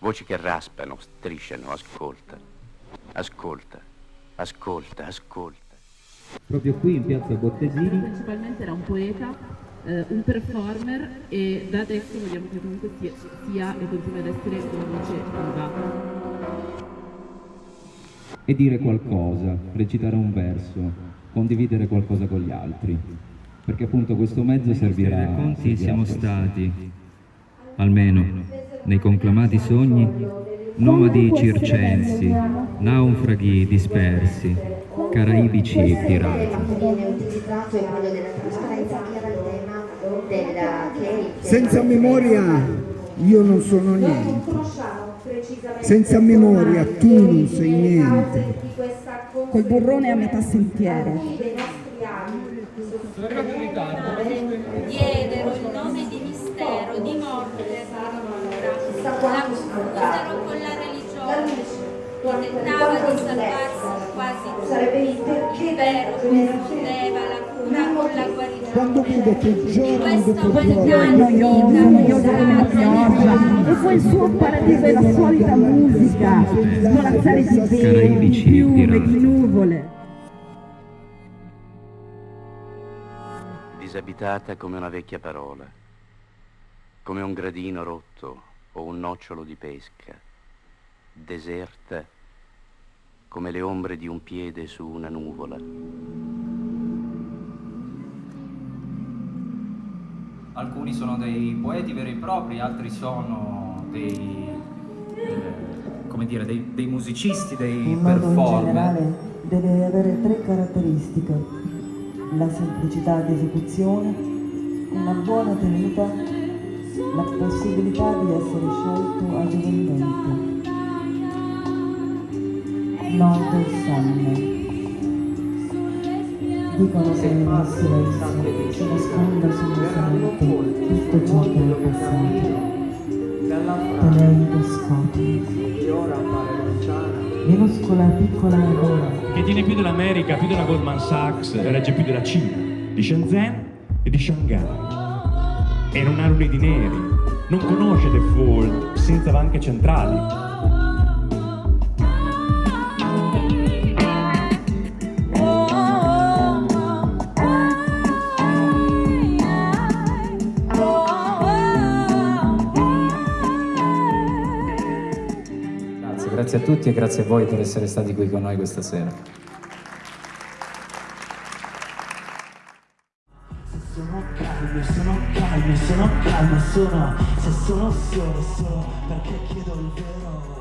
Voci che raspano, strisciano, ascolta. Ascolta, ascolta, ascolta. Proprio qui in piazza Bottesini. Principalmente era un poeta, eh, un performer e da adesso vogliamo che comunque sia, sia e continui ad essere una voce viva. E dire qualcosa, recitare un verso, condividere qualcosa con gli altri. Perché appunto questo mezzo servirà... Conti siamo stati, almeno nei conclamati sogni, nomadi circensi, naufraghi dispersi, caraibici pirati. Senza memoria io non sono niente. Senza memoria tu non sei niente. Col burrone a metà sentiero. Diedero il nome di mistero, di morte e paura. La confusero con la religione. Tentava di salvarsi quasi tutto. Il vero confondeva la cura con la guarigione. Quando vedo che giorno dopo Noioso, giorno la pioggia. E poi il suo paradiso è la solita musica. Svolazzare di Caraibici piume, di nuvole. Disabitata come una vecchia parola, come un gradino rotto o un nocciolo di pesca, deserta come le ombre di un piede su una nuvola. Alcuni sono dei poeti veri e propri, altri sono dei, eh, come dire, dei, dei musicisti, dei Il modo in performer. generale deve avere tre caratteristiche. La semplicità di esecuzione, una buona tenuta, la possibilità di essere scelto agevolmente. Nodo sonno. Dicono che nel silenzio si nasconda sommessamente tutto ciò che è passato. Teleidoscopio. Minuscola piccola aurora. che tiene più dell'America, più della Goldman Sachs, regge più della Cina, di Shenzhen e di Shanghai. E non ha luni di neri, non conosce The Fall senza banche centrali. Grazie a tutti e grazie a voi per essere stati qui con noi questa sera. Sono calmo, sono calmo, sono Se sono solo, solo perché chiedo il vero